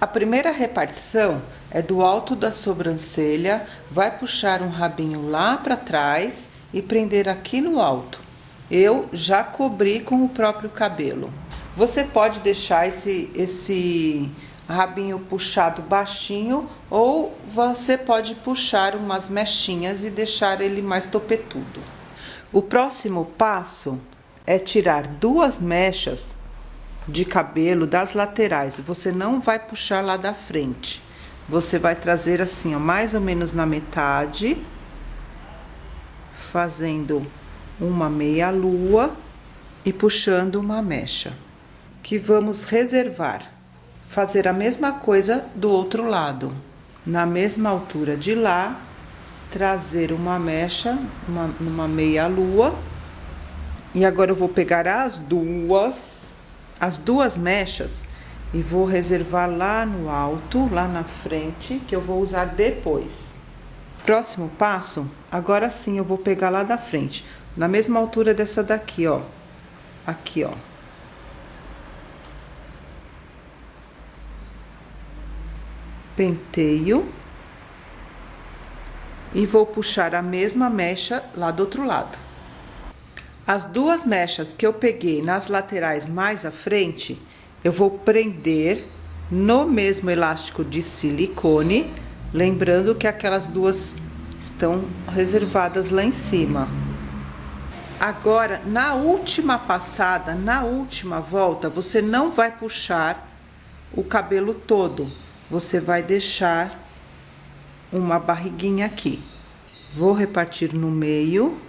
A primeira repartição é do alto da sobrancelha, vai puxar um rabinho lá para trás e prender aqui no alto. Eu já cobri com o próprio cabelo. Você pode deixar esse, esse rabinho puxado baixinho ou você pode puxar umas mechinhas e deixar ele mais topetudo. O próximo passo é tirar duas mechas de cabelo das laterais. Você não vai puxar lá da frente. Você vai trazer assim, ó, mais ou menos na metade, fazendo uma meia lua e puxando uma mecha. Que vamos reservar fazer a mesma coisa do outro lado. Na mesma altura de lá, trazer uma mecha, uma, uma meia lua. E agora eu vou pegar as duas, as duas mechas e vou reservar lá no alto, lá na frente, que eu vou usar depois. Próximo passo, agora sim eu vou pegar lá da frente, na mesma altura dessa daqui, ó. Aqui, ó. penteio e vou puxar a mesma mecha lá do outro lado. As duas mechas que eu peguei nas laterais mais à frente, eu vou prender no mesmo elástico de silicone, lembrando que aquelas duas estão reservadas lá em cima. Agora, na última passada, na última volta, você não vai puxar o cabelo todo, você vai deixar uma barriguinha aqui. Vou repartir no meio.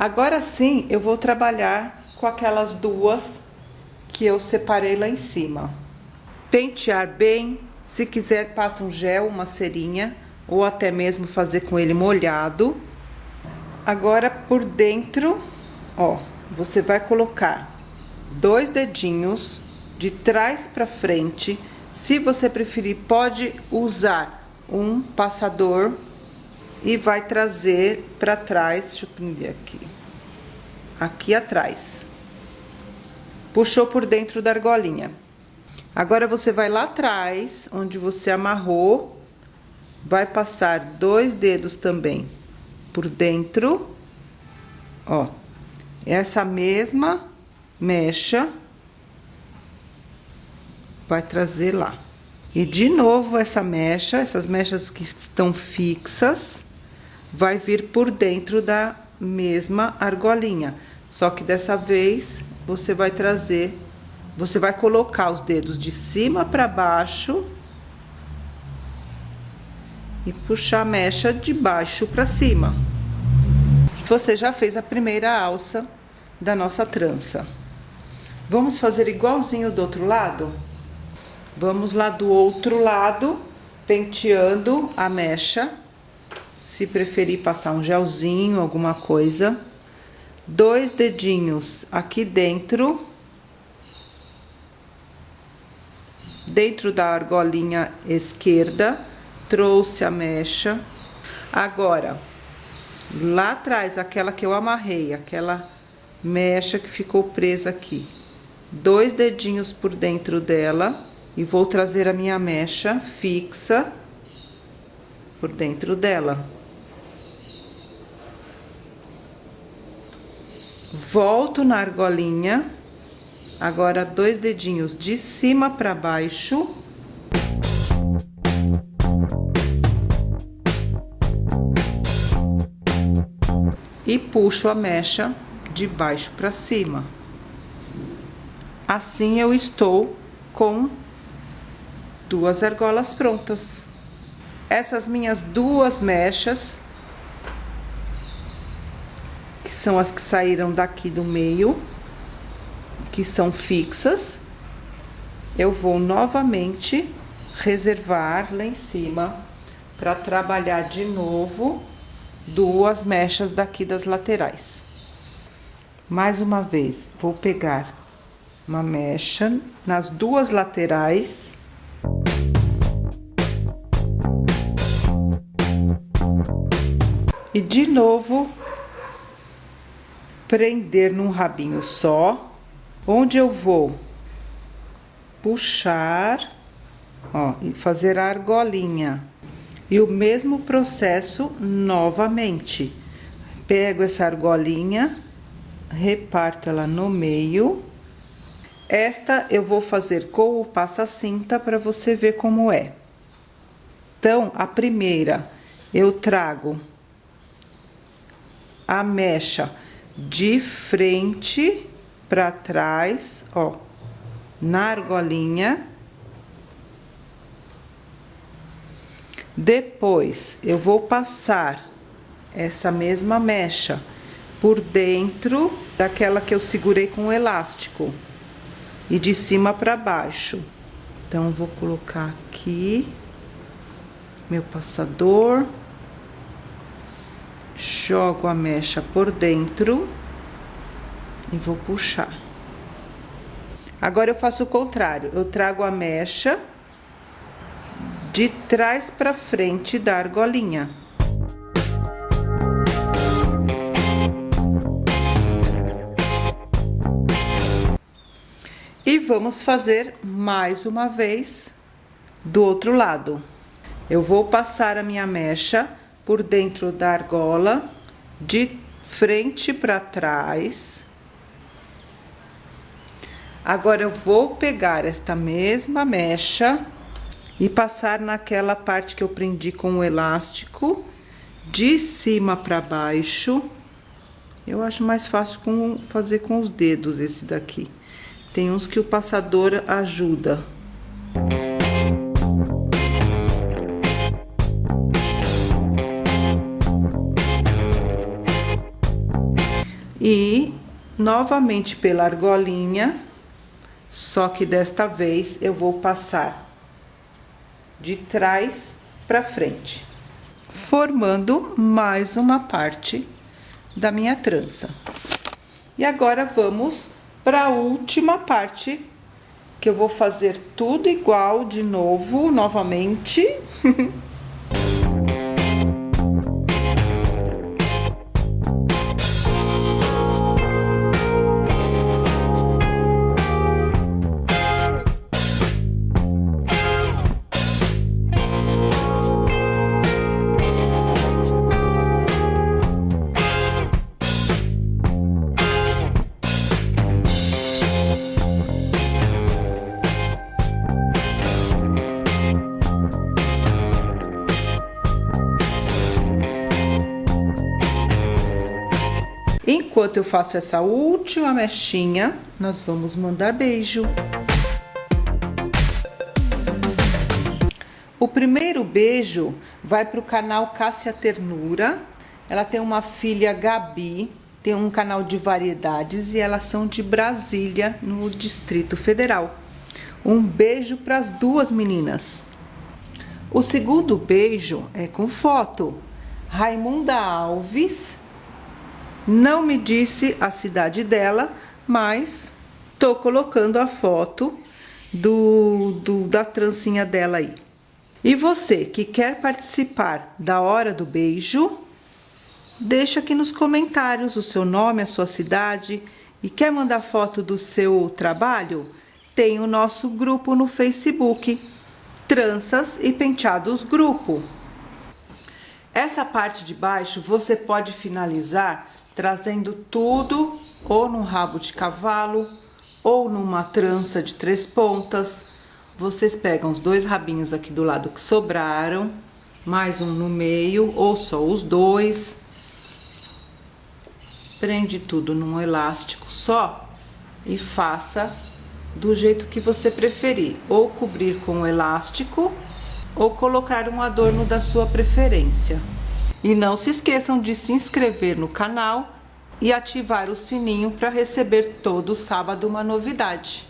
Agora sim, eu vou trabalhar com aquelas duas que eu separei lá em cima. Pentear bem, se quiser passa um gel, uma cerinha, ou até mesmo fazer com ele molhado. Agora por dentro, ó, você vai colocar dois dedinhos de trás para frente, se você preferir, pode usar um passador e vai trazer para trás, deixa eu prender aqui, aqui atrás. Puxou por dentro da argolinha. Agora, você vai lá atrás, onde você amarrou, vai passar dois dedos também por dentro, ó, essa mesma mecha vai trazer lá. E de novo essa mecha, essas mechas que estão fixas, vai vir por dentro da mesma argolinha. Só que dessa vez você vai trazer, você vai colocar os dedos de cima para baixo e puxar a mecha de baixo para cima. Você já fez a primeira alça da nossa trança. Vamos fazer igualzinho do outro lado? Vamos lá do outro lado, penteando a mecha. Se preferir passar um gelzinho, alguma coisa. Dois dedinhos aqui dentro. Dentro da argolinha esquerda, trouxe a mecha. Agora, lá atrás, aquela que eu amarrei, aquela mecha que ficou presa aqui. Dois dedinhos por dentro dela e vou trazer a minha mecha fixa por dentro dela. Volto na argolinha, agora dois dedinhos de cima para baixo. E puxo a mecha de baixo para cima. Assim eu estou com duas argolas prontas. Essas minhas duas mechas, são as que saíram daqui do meio, que são fixas, eu vou novamente reservar lá em cima para trabalhar de novo duas mechas daqui das laterais. Mais uma vez, vou pegar uma mecha nas duas laterais E de novo, prender num rabinho só, onde eu vou puxar ó, e fazer a argolinha. E o mesmo processo novamente. Pego essa argolinha, reparto ela no meio. Esta eu vou fazer com o passa-cinta para você ver como é. Então, a primeira, eu trago a mecha de frente para trás, ó, na argolinha. Depois, eu vou passar essa mesma mecha por dentro daquela que eu segurei com o elástico e de cima para baixo. Então, vou colocar aqui meu passador, jogo a mecha por dentro e vou puxar. Agora eu faço o contrário, eu trago a mecha de trás para frente da argolinha. E vamos fazer mais uma vez do outro lado. Eu vou passar a minha mecha por dentro da argola, de frente para trás. Agora, eu vou pegar esta mesma mecha e passar naquela parte que eu prendi com o elástico, de cima para baixo. Eu acho mais fácil com, fazer com os dedos esse daqui. Tem uns que o passador ajuda. Novamente pela argolinha, só que desta vez eu vou passar de trás para frente, formando mais uma parte da minha trança. E agora vamos para a última parte, que eu vou fazer tudo igual de novo, novamente. Enquanto eu faço essa última mechinha, nós vamos mandar beijo. O primeiro beijo vai para o canal Cássia Ternura. Ela tem uma filha, Gabi, tem um canal de variedades e elas são de Brasília, no Distrito Federal. Um beijo para as duas meninas. O segundo beijo é com foto. Raimunda Alves não me disse a cidade dela, mas tô colocando a foto do, do, da trancinha dela aí. E você que quer participar da hora do beijo, deixa aqui nos comentários o seu nome, a sua cidade e quer mandar foto do seu trabalho? Tem o nosso grupo no Facebook, Tranças e Penteados Grupo. Essa parte de baixo você pode finalizar trazendo tudo ou num rabo de cavalo ou numa trança de três pontas. Vocês pegam os dois rabinhos aqui do lado que sobraram, mais um no meio ou só os dois. Prende tudo num elástico só e faça do jeito que você preferir, ou cobrir com o elástico ou colocar um adorno da sua preferência. E não se esqueçam de se inscrever no canal e ativar o sininho para receber todo sábado uma novidade.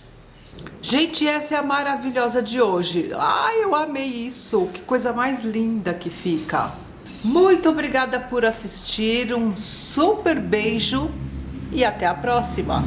Gente, essa é a maravilhosa de hoje. Ai, eu amei isso. Que coisa mais linda que fica. Muito obrigada por assistir. Um super beijo e até a próxima.